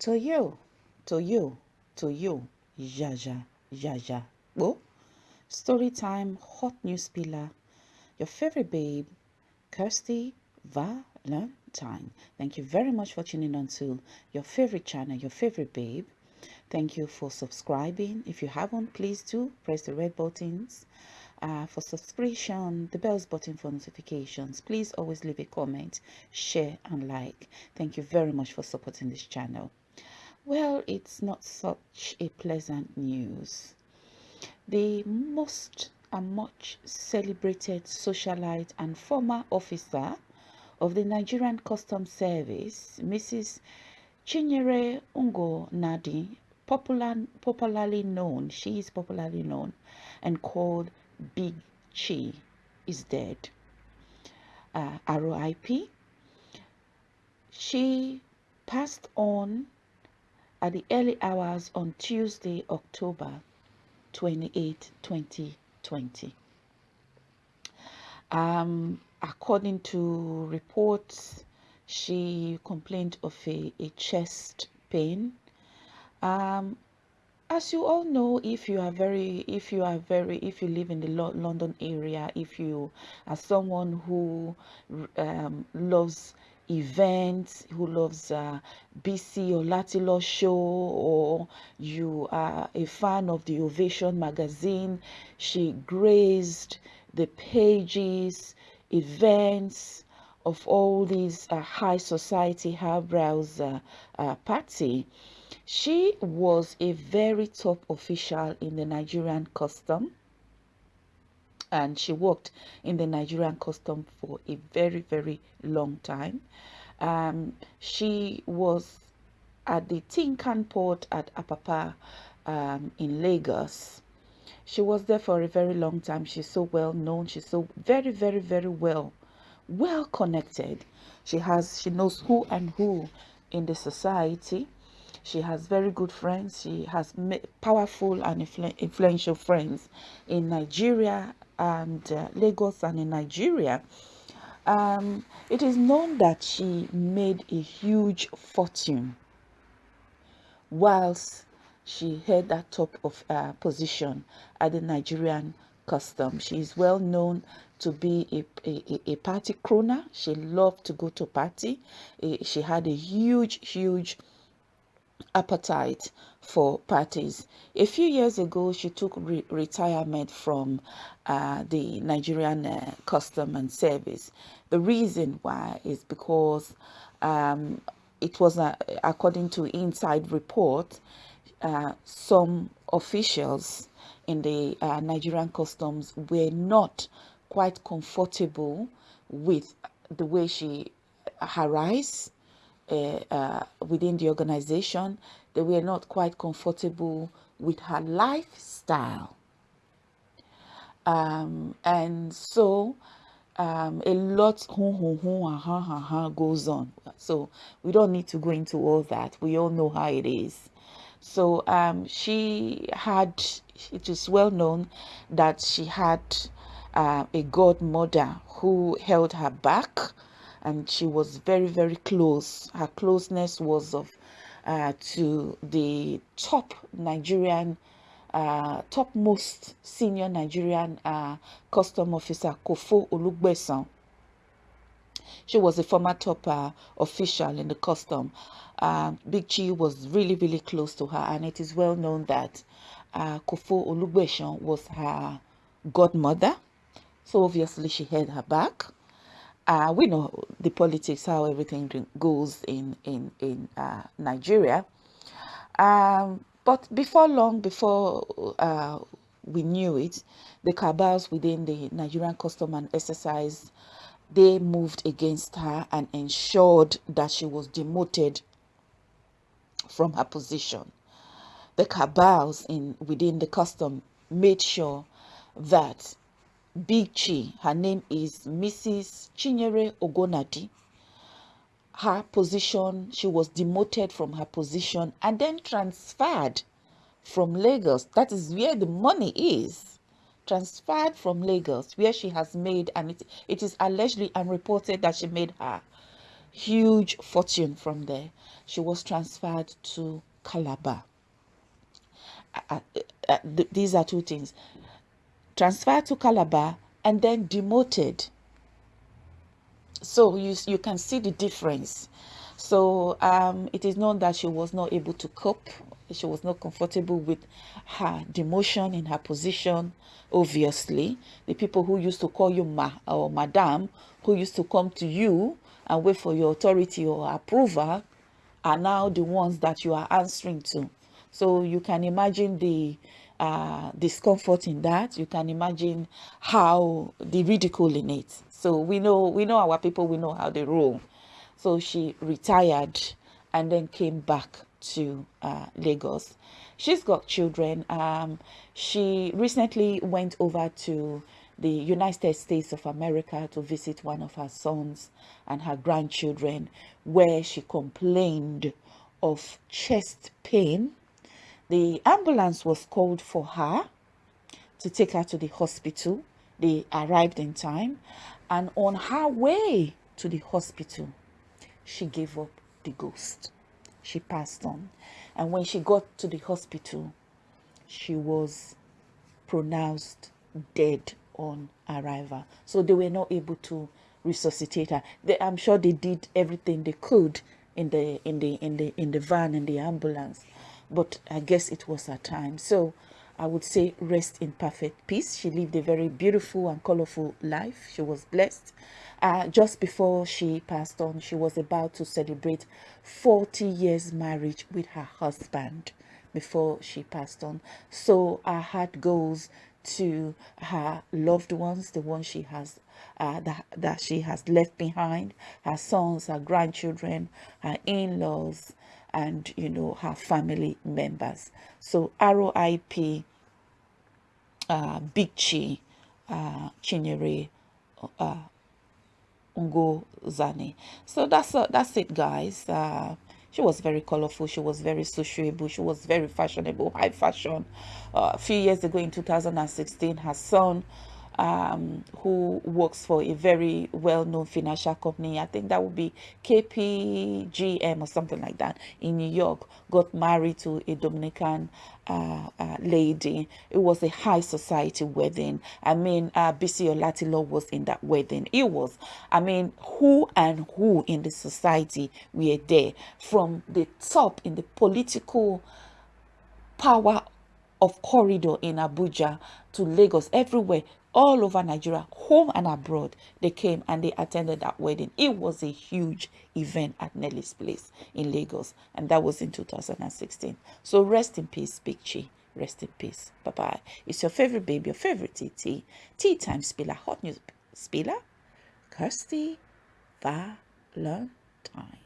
To you, to you, to you, Jaja, Jaja. Oh, story time, hot news pillar. Your favorite babe, Kirsty Valentine. Thank you very much for tuning on to your favorite channel, your favorite babe. Thank you for subscribing. If you haven't, please do press the red buttons uh, for subscription, the bells button for notifications. Please always leave a comment, share, and like. Thank you very much for supporting this channel. Well, it's not such a pleasant news. The most and much celebrated socialite and former officer of the Nigerian Customs Service, Mrs. Chinyere Ungo Nadi, popular, popularly known, she is popularly known and called Big Chi, is dead. Uh, RIP. She passed on at the early hours on Tuesday, October 28, 2020. Um, according to reports, she complained of a, a chest pain. Um, as you all know, if you are very, if you are very, if you live in the London area, if you are someone who um, loves events, who loves uh, Bisi Olatilo show, or you are a fan of the Ovation magazine, she graced the pages, events of all these uh, high society highbrows uh, uh, party. She was a very top official in the Nigerian custom and she worked in the Nigerian custom for a very, very long time. Um, she was at the Tin Can port at Apapa um, in Lagos. She was there for a very long time. She's so well known. She's so very, very, very well, well connected. She has, she knows who and who in the society. She has very good friends. She has powerful and influential friends in Nigeria and uh, Lagos and in Nigeria. Um, it is known that she made a huge fortune whilst she held that top of uh, position at the Nigerian custom. She is well known to be a, a, a party crooner. She loved to go to party. She had a huge, huge appetite for parties. A few years ago, she took re retirement from uh, the Nigerian uh, Custom and Service. The reason why is because um, it was, uh, according to inside report, uh, some officials in the uh, Nigerian Customs were not quite comfortable with the way she harassed uh, uh, within the organization. They were not quite comfortable with her lifestyle. Um, and so um, a lot goes on. So we don't need to go into all that. We all know how it is. So um, she had, it is well known that she had uh, a godmother who held her back and she was very very close. Her closeness was of uh, to the top nigerian uh, topmost senior nigerian uh, custom officer kofo olugbesan. She was a former top uh, official in the custom. Uh, big chi was really really close to her and it is well known that uh, kofo was her godmother. So obviously she had her back uh, we know the politics, how everything goes in, in, in uh, Nigeria. Um, but before long, before uh, we knew it, the cabals within the Nigerian custom and exercise, they moved against her and ensured that she was demoted from her position. The cabals in within the custom made sure that Big Chi. Her name is Mrs. Chinyere Ogonadi. Her position, she was demoted from her position and then transferred from Lagos. That is where the money is. Transferred from Lagos, where she has made, and it, it is allegedly and reported that she made her huge fortune from there. She was transferred to Calabar. Uh, uh, uh, th these are two things. Transferred to Calabar and then demoted. So you, you can see the difference. So um, it is known that she was not able to cope she was not comfortable with her demotion in her position obviously the people who used to call you ma or madam who used to come to you and wait for your authority or approval are now the ones that you are answering to so you can imagine the uh, discomfort in that you can imagine how the ridicule in it so we know we know our people we know how they roll so she retired and then came back to uh, Lagos. She's got children. Um, she recently went over to the United States of America to visit one of her sons and her grandchildren where she complained of chest pain. The ambulance was called for her to take her to the hospital. They arrived in time and on her way to the hospital, she gave up the ghost she passed on. And when she got to the hospital, she was pronounced dead on arrival. So they were not able to resuscitate her. They, I'm sure they did everything they could in the in the in the in the van in the ambulance, but I guess it was her time. So I would say rest in perfect peace. She lived a very beautiful and colorful life. She was blessed. Uh, just before she passed on, she was about to celebrate 40 years marriage with her husband before she passed on. So our heart goes to her loved ones, the ones she has uh, that, that she has left behind, her sons, her grandchildren, her in-laws, and you know her family members. So ROIP uh, Big Chi, uh, Chinyere, uh, Ungo Zani. So that's uh, that's it, guys. Uh, she was very colorful. She was very sociable. She was very fashionable, high fashion. Uh, a few years ago in 2016, her son um, who works for a very well-known financial company. I think that would be KPGM or something like that in New York. Got married to a Dominican uh, uh, lady. It was a high society wedding. I mean, uh, Bisi Olatilo was in that wedding. It was, I mean, who and who in the society were there from the top in the political power of corridor in Abuja to Lagos, everywhere all over Nigeria, home and abroad. They came and they attended that wedding. It was a huge event at Nelly's place in Lagos, and that was in 2016. So rest in peace, Big Chi. Rest in peace. Bye bye. It's your favorite baby, your favorite TT. Tea time spiller, hot news spiller, Kirsty Valentine.